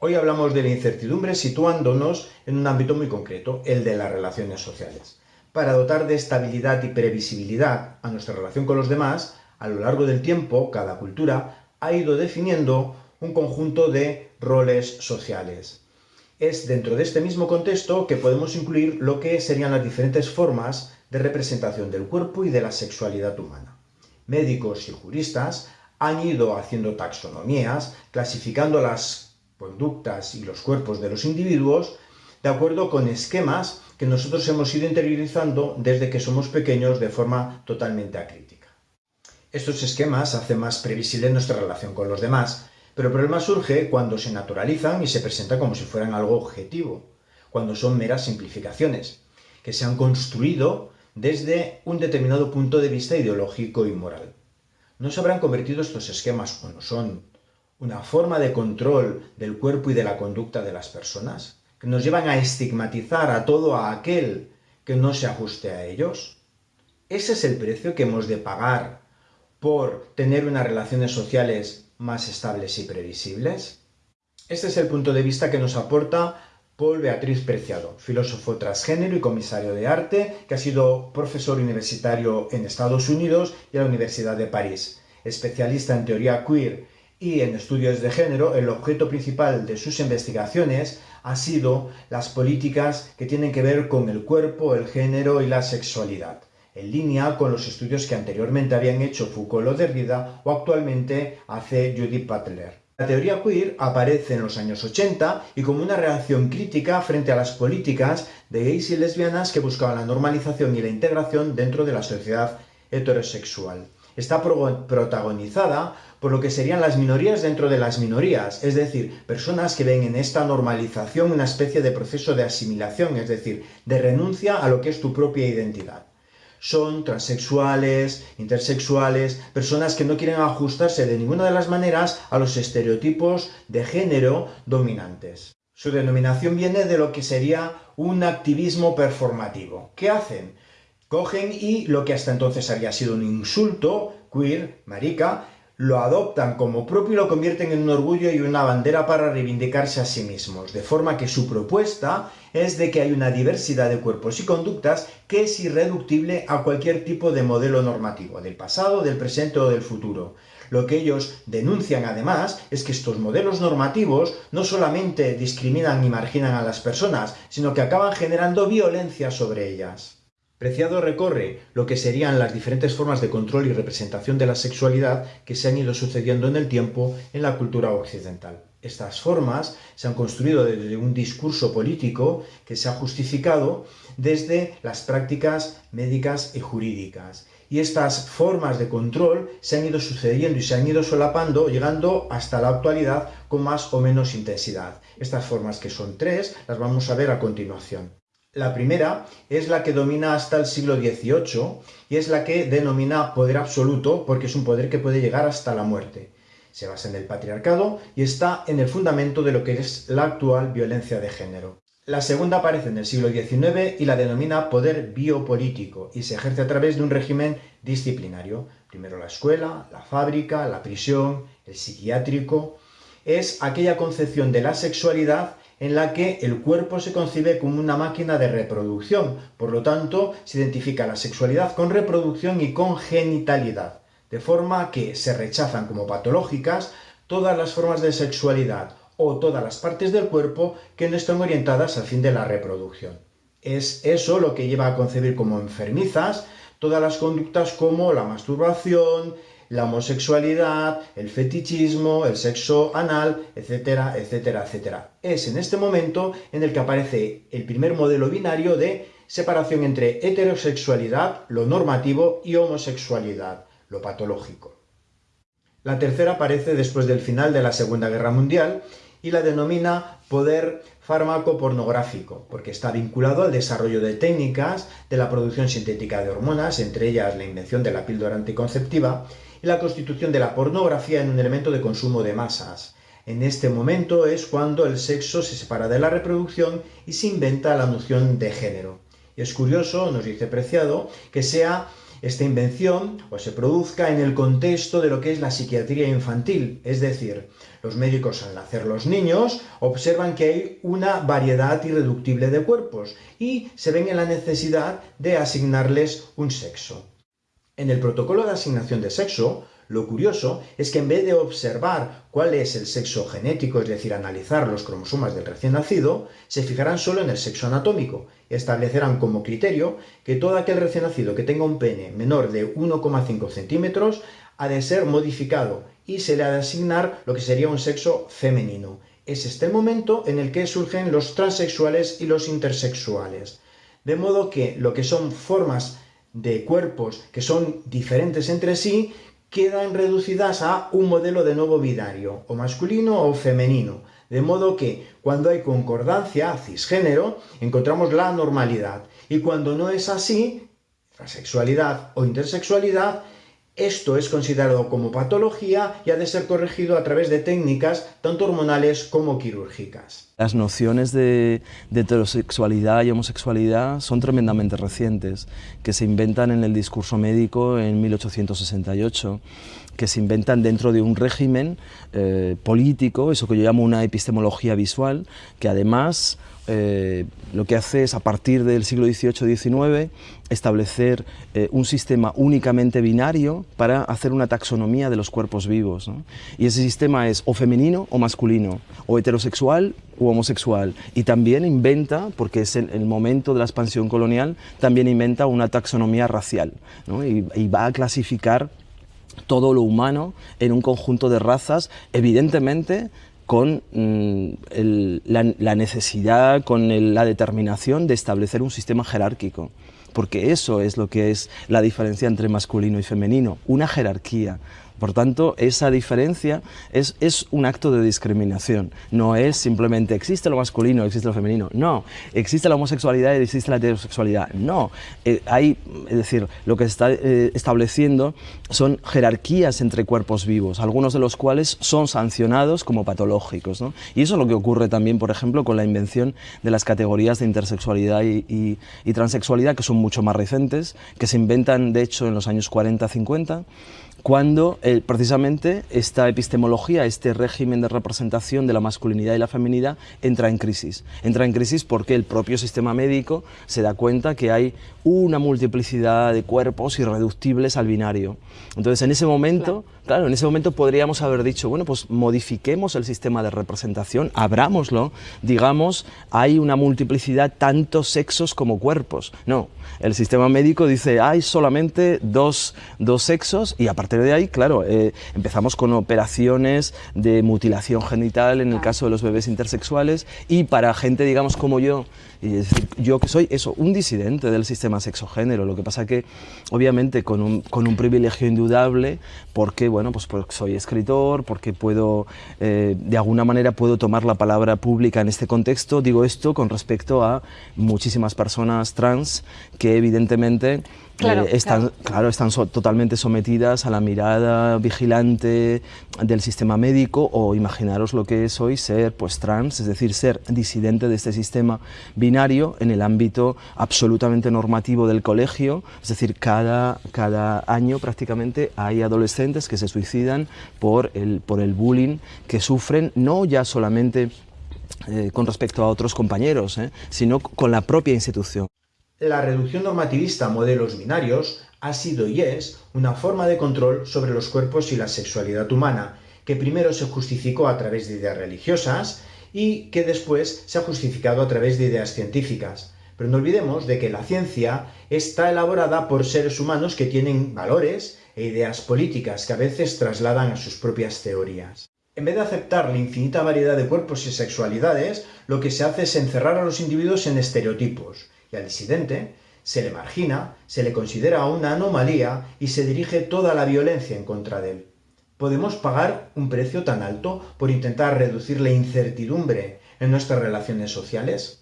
Hoy hablamos de la incertidumbre situándonos en un ámbito muy concreto, el de las relaciones sociales. Para dotar de estabilidad y previsibilidad a nuestra relación con los demás, a lo largo del tiempo, cada cultura ha ido definiendo un conjunto de roles sociales. Es dentro de este mismo contexto que podemos incluir lo que serían las diferentes formas de representación del cuerpo y de la sexualidad humana. Médicos y juristas han ido haciendo taxonomías, clasificando las conductas y los cuerpos de los individuos de acuerdo con esquemas que nosotros hemos ido interiorizando desde que somos pequeños de forma totalmente acrítica. Estos esquemas hacen más previsible nuestra relación con los demás, pero el problema surge cuando se naturalizan y se presentan como si fueran algo objetivo, cuando son meras simplificaciones, que se han construido desde un determinado punto de vista ideológico y moral. ¿No se habrán convertido estos esquemas, o no son, una forma de control del cuerpo y de la conducta de las personas? ¿Que nos llevan a estigmatizar a todo a aquel que no se ajuste a ellos? ¿Ese es el precio que hemos de pagar por tener unas relaciones sociales más estables y previsibles? Este es el punto de vista que nos aporta Paul Beatriz Preciado, filósofo transgénero y comisario de arte, que ha sido profesor universitario en Estados Unidos y en la Universidad de París. Especialista en teoría queer y en estudios de género, el objeto principal de sus investigaciones ha sido las políticas que tienen que ver con el cuerpo, el género y la sexualidad, en línea con los estudios que anteriormente habían hecho Foucault o Derrida o actualmente hace Judith Butler. La teoría queer aparece en los años 80 y como una reacción crítica frente a las políticas de gays y lesbianas que buscaban la normalización y la integración dentro de la sociedad heterosexual. Está protagonizada por lo que serían las minorías dentro de las minorías, es decir, personas que ven en esta normalización una especie de proceso de asimilación, es decir, de renuncia a lo que es tu propia identidad son transexuales, intersexuales, personas que no quieren ajustarse de ninguna de las maneras a los estereotipos de género dominantes. Su denominación viene de lo que sería un activismo performativo. ¿Qué hacen? Cogen y lo que hasta entonces había sido un insulto, queer, marica, lo adoptan como propio y lo convierten en un orgullo y una bandera para reivindicarse a sí mismos, de forma que su propuesta es de que hay una diversidad de cuerpos y conductas que es irreductible a cualquier tipo de modelo normativo, del pasado, del presente o del futuro. Lo que ellos denuncian además es que estos modelos normativos no solamente discriminan y marginan a las personas, sino que acaban generando violencia sobre ellas. Preciado recorre lo que serían las diferentes formas de control y representación de la sexualidad que se han ido sucediendo en el tiempo en la cultura occidental. Estas formas se han construido desde un discurso político que se ha justificado desde las prácticas médicas y jurídicas. Y estas formas de control se han ido sucediendo y se han ido solapando, llegando hasta la actualidad con más o menos intensidad. Estas formas, que son tres, las vamos a ver a continuación. La primera es la que domina hasta el siglo XVIII y es la que denomina poder absoluto porque es un poder que puede llegar hasta la muerte. Se basa en el patriarcado y está en el fundamento de lo que es la actual violencia de género. La segunda aparece en el siglo XIX y la denomina poder biopolítico y se ejerce a través de un régimen disciplinario. Primero la escuela, la fábrica, la prisión, el psiquiátrico. Es aquella concepción de la sexualidad en la que el cuerpo se concibe como una máquina de reproducción, por lo tanto se identifica la sexualidad con reproducción y con genitalidad, de forma que se rechazan como patológicas todas las formas de sexualidad o todas las partes del cuerpo que no están orientadas al fin de la reproducción. Es eso lo que lleva a concebir como enfermizas todas las conductas como la masturbación, la homosexualidad, el fetichismo, el sexo anal, etcétera, etcétera, etcétera. Es en este momento en el que aparece el primer modelo binario de separación entre heterosexualidad, lo normativo, y homosexualidad, lo patológico. La tercera aparece después del final de la Segunda Guerra Mundial y la denomina poder fármaco pornográfico, porque está vinculado al desarrollo de técnicas de la producción sintética de hormonas, entre ellas la invención de la píldora anticonceptiva, y la constitución de la pornografía en un elemento de consumo de masas. En este momento es cuando el sexo se separa de la reproducción y se inventa la noción de género. Y es curioso, nos dice Preciado, que sea esta invención o se produzca en el contexto de lo que es la psiquiatría infantil, es decir, los médicos al nacer los niños observan que hay una variedad irreductible de cuerpos y se ven en la necesidad de asignarles un sexo. En el protocolo de asignación de sexo, lo curioso es que en vez de observar cuál es el sexo genético, es decir, analizar los cromosomas del recién nacido, se fijarán solo en el sexo anatómico y establecerán como criterio que todo aquel recién nacido que tenga un pene menor de 1,5 centímetros ha de ser modificado y se le ha de asignar lo que sería un sexo femenino. Es este momento en el que surgen los transexuales y los intersexuales. De modo que lo que son formas de cuerpos que son diferentes entre sí quedan reducidas a un modelo de nuevo binario, o masculino o femenino, de modo que cuando hay concordancia, cisgénero, encontramos la normalidad, y cuando no es así, transexualidad o intersexualidad, esto es considerado como patología y ha de ser corregido a través de técnicas tanto hormonales como quirúrgicas. Las nociones de, heterosexualidad y homosexualidad son tremendamente recientes, que se inventan en el discurso médico en 1868 que se inventan dentro de un régimen eh, político, eso que yo llamo una epistemología visual, que además eh, lo que hace es, a partir del siglo XVIII-XIX, establecer eh, un sistema únicamente binario para hacer una taxonomía de los cuerpos vivos. Y ese sistema es o femenino o masculino, o heterosexual o homosexual. Y también inventa, porque es el, momento de la expansión colonial, también inventa una taxonomía racial y va a clasificar todo lo humano en un conjunto de razas, evidentemente con mm, la, necesidad, con la determinación de establecer un sistema jerárquico porque eso es lo que es la diferencia entre masculino y femenino, una jerarquía. Por tanto, esa diferencia es, un acto de discriminación, no es simplemente existe lo masculino, existe lo femenino, no, existe la homosexualidad y existe la heterosexualidad, no, eh, hay, es decir, lo que se está eh, estableciendo son jerarquías entre cuerpos vivos, algunos de los cuales son sancionados como patológicos, y eso es lo que ocurre también, por ejemplo, con la invención de las categorías de intersexualidad y, y transexualidad, que son mucho más recentes, que se inventan, de hecho, en los años 40-50, cuando eh, precisamente esta epistemología, este régimen de representación de la masculinidad y la feminidad entra en crisis. Entra en crisis porque el propio sistema médico se da cuenta que hay una multiplicidad de cuerpos irreductibles al binario. Entonces, en ese momento, claro. en ese momento podríamos haber dicho, bueno, pues modifiquemos el sistema de representación, abrámoslo, digamos, hay una multiplicidad tanto sexos como cuerpos. No, el sistema médico dice, hay solamente dos, dos sexos y a partir de ahí, claro, eh, empezamos con operaciones de mutilación genital en el caso de los bebés intersexuales y para gente, digamos, como yo, y decir, yo que soy eso, un disidente del sistema sexogénero, lo que pasa que obviamente con un, con un privilegio indudable, porque, bueno, pues porque soy escritor, porque puedo, eh, de alguna manera puedo tomar la palabra pública en este contexto, digo esto con respecto a muchísimas personas trans que evidentemente Claro, eh, están, claro. están totalmente sometidas a la mirada vigilante del sistema médico o imaginaros lo que es hoy ser pues trans, es decir, ser disidente de este sistema binario en el ámbito absolutamente normativo del colegio, es decir, cada, cada año prácticamente hay adolescentes que se suicidan por el, por el bullying que sufren, no ya solamente eh, con respecto a otros compañeros, eh, sino con la propia institución. La reducción normativista a modelos binarios ha sido y es una forma de control sobre los cuerpos y la sexualidad humana, que primero se justificó a través de ideas religiosas y que después se ha justificado a través de ideas científicas. Pero no olvidemos de que la ciencia está elaborada por seres humanos que tienen valores e ideas políticas que a veces trasladan a sus propias teorías. En vez de aceptar la infinita variedad de cuerpos y sexualidades, lo que se hace es encerrar a los individuos en estereotipos, y al disidente se le margina, se le considera una anomalía y se dirige toda la violencia en contra de él. ¿Podemos pagar un precio tan alto por intentar reducir la incertidumbre en nuestras relaciones sociales?